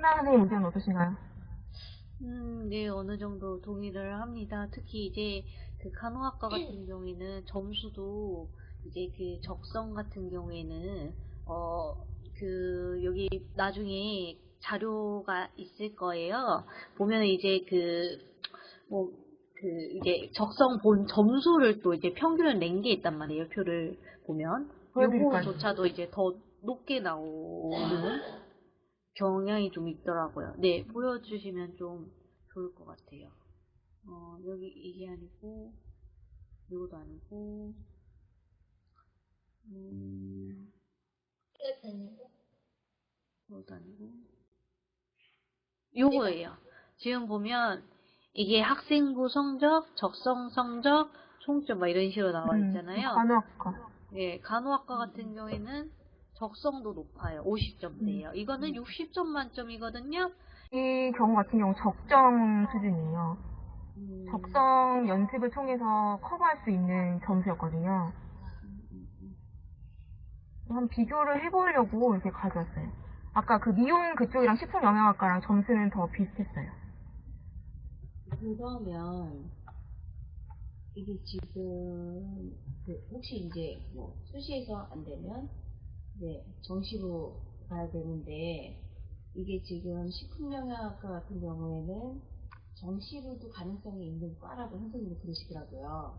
신나 선생님 의견 어떠신가요? 음, 네, 어느 정도 동의를 합니다. 특히 이제 그 간호학과 같은 경우에는 점수도 이제 그 적성 같은 경우에는 어, 그 여기 나중에 자료가 있을 거예요. 보면 이제 그 뭐, 그 이제 적성 본 점수를 또 이제 평균을 낸 게 있단 말이에요. 표를 보면. 요거조차도 이제 더 높게 나오는 경향이 좀 있더라고요. 네, 보여주시면 좀 좋을 것 같아요. 어, 여기 이게 아니고, 이것도 아니고, 음, 이것도 아니고, 요거예요. 지금 보면, 이게 학생부 성적, 적성 성적, 총점 막 이런 식으로 나와 음, 있잖아요. 간호학과. 예, 간호학과 같은 경우에는 적성도 높아요. 50점대예요. 이거는 60점 만점이거든요. 이 경우 같은 경우 적정 수준이에요. 음, 적성 연습을 통해서 커버할 수 있는 점수였거든요. 음, 음, 음. 한 비교를 해보려고 이렇게 가져왔어요. 아까 그 미용 그쪽이랑 식품 영양학과랑 점수는 더 비슷했어요. 그러면 이게 지금 그 혹시 이제 뭐 수시에서 안 되면 네 정시로 가야 되는데 이게 지금 식품영양학과 같은 경우에는 정시로도 가능성이 있는 과라고 선생님이 그러시더라고요.